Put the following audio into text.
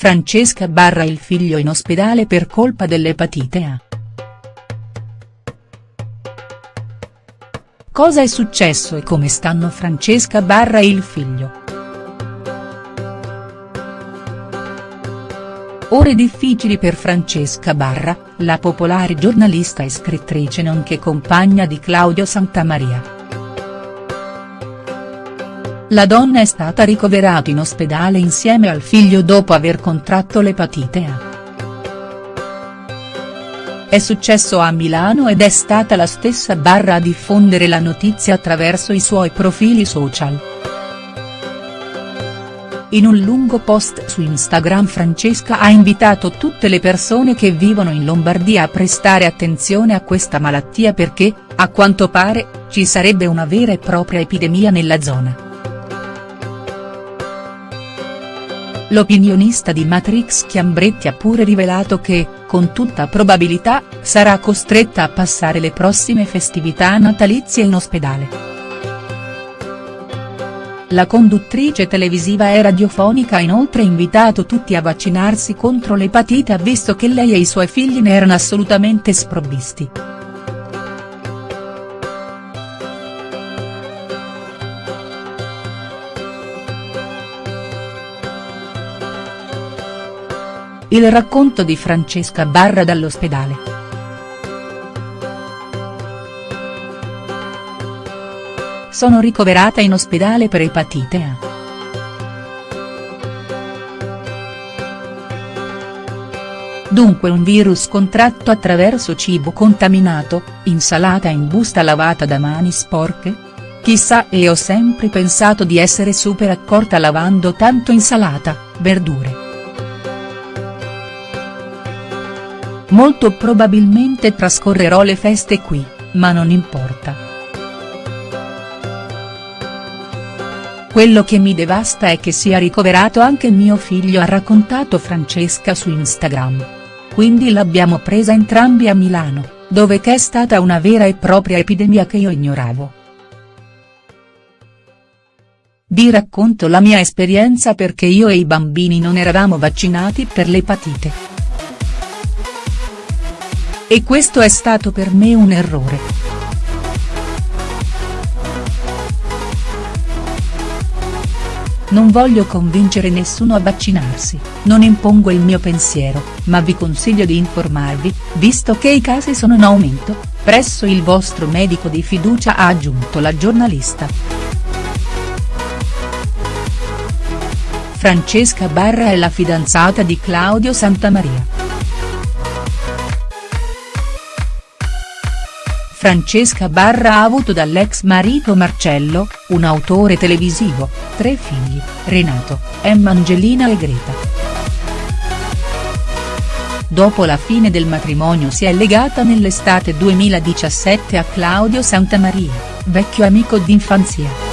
Francesca barra il figlio in ospedale per colpa dell'epatite A. Cosa è successo e come stanno Francesca barra il figlio?. Ore difficili per Francesca Barra, la popolare giornalista e scrittrice nonché compagna di Claudio Santamaria. La donna è stata ricoverata in ospedale insieme al figlio dopo aver contratto l'epatite A. È successo a Milano ed è stata la stessa Barra a diffondere la notizia attraverso i suoi profili social. In un lungo post su Instagram Francesca ha invitato tutte le persone che vivono in Lombardia a prestare attenzione a questa malattia perché, a quanto pare, ci sarebbe una vera e propria epidemia nella zona. L'opinionista di Matrix Chiambretti ha pure rivelato che, con tutta probabilità, sarà costretta a passare le prossime festività natalizie in ospedale. La conduttrice televisiva e radiofonica ha inoltre invitato tutti a vaccinarsi contro l'epatite visto che lei e i suoi figli ne erano assolutamente sprovvisti. Il racconto di Francesca Barra dall'ospedale. Sono ricoverata in ospedale per epatite A. Dunque un virus contratto attraverso cibo contaminato, insalata in busta lavata da mani sporche? Chissà e ho sempre pensato di essere super accorta lavando tanto insalata, verdure. Molto probabilmente trascorrerò le feste qui, ma non importa. Quello che mi devasta è che sia ricoverato anche mio figlio ha raccontato Francesca su Instagram. Quindi l'abbiamo presa entrambi a Milano, dove che è stata una vera e propria epidemia che io ignoravo. Vi racconto la mia esperienza perché io e i bambini non eravamo vaccinati per l'epatite. E questo è stato per me un errore. Non voglio convincere nessuno a vaccinarsi, non impongo il mio pensiero, ma vi consiglio di informarvi, visto che i casi sono in aumento, presso il vostro medico di fiducia ha aggiunto la giornalista. Francesca Barra è la fidanzata di Claudio Santamaria. Francesca Barra ha avuto dall'ex marito Marcello, un autore televisivo, tre figli, Renato, Emma Angelina e Greta. Dopo la fine del matrimonio si è legata nell'estate 2017 a Claudio Santamaria, vecchio amico d'infanzia.